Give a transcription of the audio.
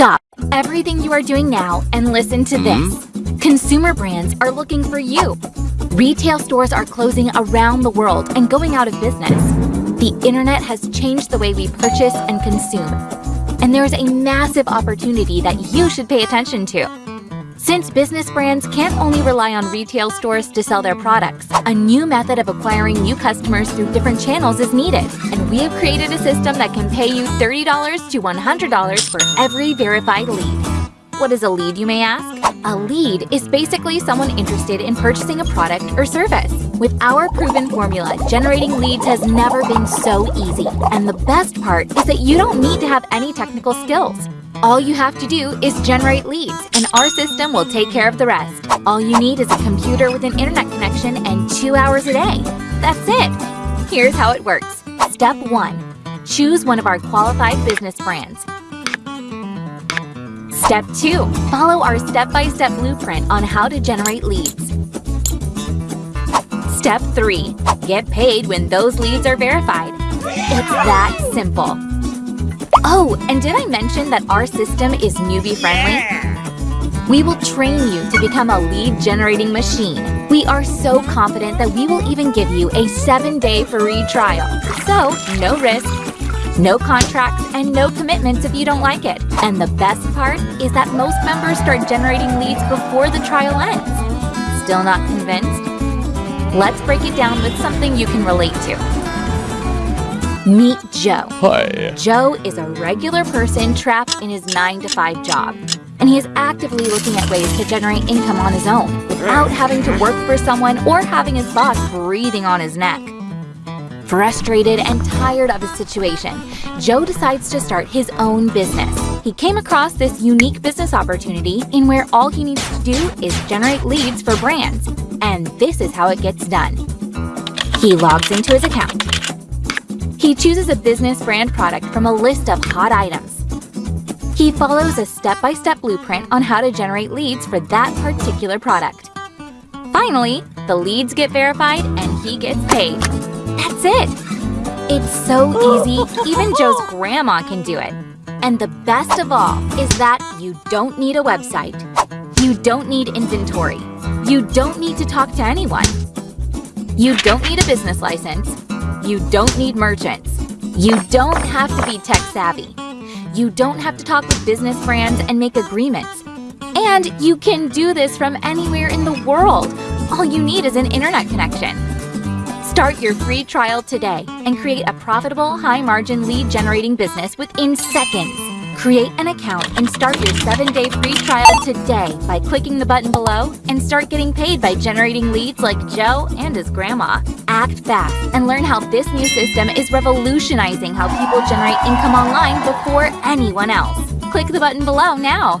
Stop everything you are doing now and listen to this. Mm-hmm. Consumer brands are looking for you. Retail stores are closing around the world and going out of business. The internet has changed the way we purchase and consume. And there is a massive opportunity that you should pay attention to. Since business brands can't only rely on retail stores to sell their products, a new method of acquiring new customers through different channels is needed. And we have created a system that can pay you $30 to $100 for every verified lead. What is a lead, you may ask? A lead is basically someone interested in purchasing a product or service. With our proven formula, generating leads has never been so easy. And the best part is that you don't need to have any technical skills. All you have to do is generate leads, and our system will take care of the rest. All you need is a computer with an internet connection and two hours a day. That's it. Here's how it works. Step 1. Choose one of our qualified business brands. Step 2. Follow our step-by-step blueprint on how to generate leads. Step 3. Get paid when those leads are verified. It's that simple. Oh, and did I mention that our system is newbie-friendly? We will train you to become a lead-generating machine. We are so confident that we will even give you a 7-day free trial. So, no risk, no contracts, and no commitments if you don't like it. And the best part is that most members start generating leads before the trial ends. Still not convinced? Let's break it down with something you can relate to. Meet Joe. Hi. Joe is a regular person trapped in his 9 to 5 job. And he is actively looking at ways to generate income on his own without having to work for someone or having his boss breathing on his neck. Frustrated and tired of his situation, Joe decides to start his own business. He came across this unique business opportunity in where all he needs to do is generate leads for brands. And this is how it gets done. He logs into his account he chooses a business brand product from a list of hot items. He follows a step-by-step -step blueprint on how to generate leads for that particular product. Finally, the leads get verified and he gets paid. That's it! It's so easy, even Joe's grandma can do it. And the best of all is that you don't need a website. You don't need inventory. You don't need to talk to anyone. You don't need a business license. You don't need merchants. You don't have to be tech savvy. You don't have to talk with business brands and make agreements. And you can do this from anywhere in the world. All you need is an internet connection. Start your free trial today and create a profitable, high-margin lead-generating business within seconds. Create an account and start your 7-day free trial today by clicking the button below and start getting paid by generating leads like Joe and his grandma. Act fast and learn how this new system is revolutionizing how people generate income online before anyone else. Click the button below now.